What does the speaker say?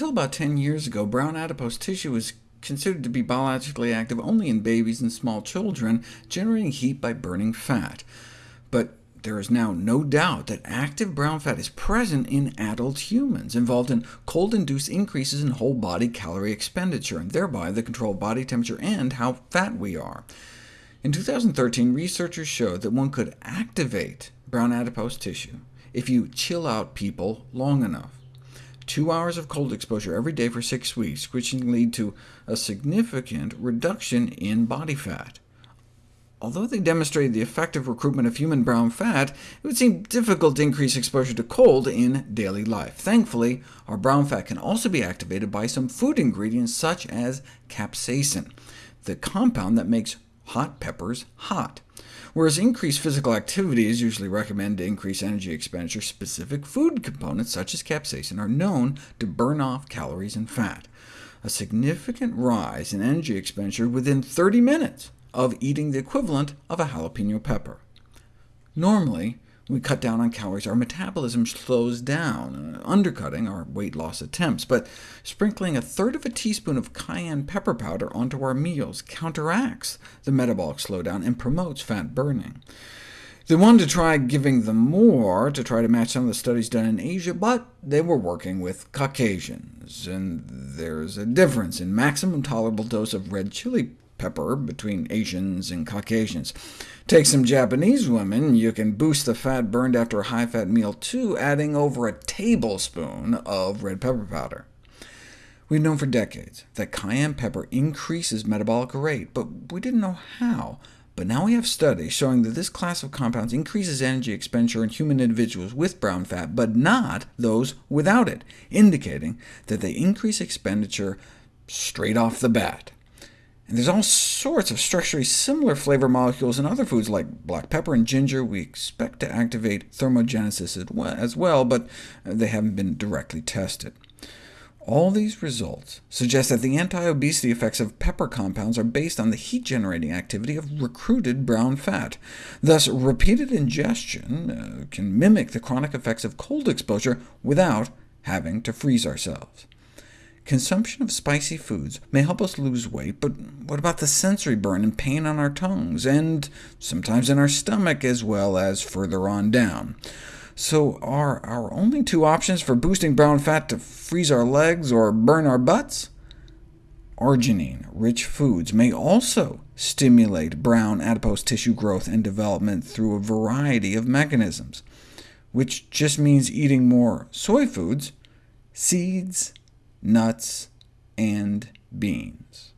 about 10 years ago, brown adipose tissue was considered to be biologically active only in babies and small children, generating heat by burning fat. But there is now no doubt that active brown fat is present in adult humans, involved in cold-induced increases in whole-body calorie expenditure, and thereby the control of body temperature and how fat we are. In 2013, researchers showed that one could activate brown adipose tissue if you chill out people long enough. Two hours of cold exposure every day for six weeks, which can lead to a significant reduction in body fat. Although they demonstrated the effective recruitment of human brown fat, it would seem difficult to increase exposure to cold in daily life. Thankfully, our brown fat can also be activated by some food ingredients such as capsaicin, the compound that makes hot peppers hot. Whereas increased physical activity is usually recommended to increase energy expenditure, specific food components such as capsaicin are known to burn off calories and fat. A significant rise in energy expenditure within 30 minutes of eating the equivalent of a jalapeno pepper. Normally, we cut down on calories, our metabolism slows down, undercutting our weight loss attempts, but sprinkling a third of a teaspoon of cayenne pepper powder onto our meals counteracts the metabolic slowdown and promotes fat burning. They wanted to try giving them more to try to match some of the studies done in Asia, but they were working with Caucasians, and there's a difference in maximum tolerable dose of red chili pepper between Asians and Caucasians. Take some Japanese women, you can boost the fat burned after a high-fat meal too, adding over a tablespoon of red pepper powder. We've known for decades that cayenne pepper increases metabolic rate, but we didn't know how. But now we have studies showing that this class of compounds increases energy expenditure in human individuals with brown fat, but not those without it, indicating that they increase expenditure straight off the bat. And there's all sorts of structurally similar flavor molecules in other foods like black pepper and ginger. We expect to activate thermogenesis as well, but they haven't been directly tested. All these results suggest that the anti-obesity effects of pepper compounds are based on the heat-generating activity of recruited brown fat. Thus, repeated ingestion uh, can mimic the chronic effects of cold exposure without having to freeze ourselves. Consumption of spicy foods may help us lose weight, but what about the sensory burn and pain on our tongues, and sometimes in our stomach as well as further on down? So are our only two options for boosting brown fat to freeze our legs or burn our butts? Arginine-rich foods may also stimulate brown adipose tissue growth and development through a variety of mechanisms, which just means eating more soy foods, seeds, nuts, and beans.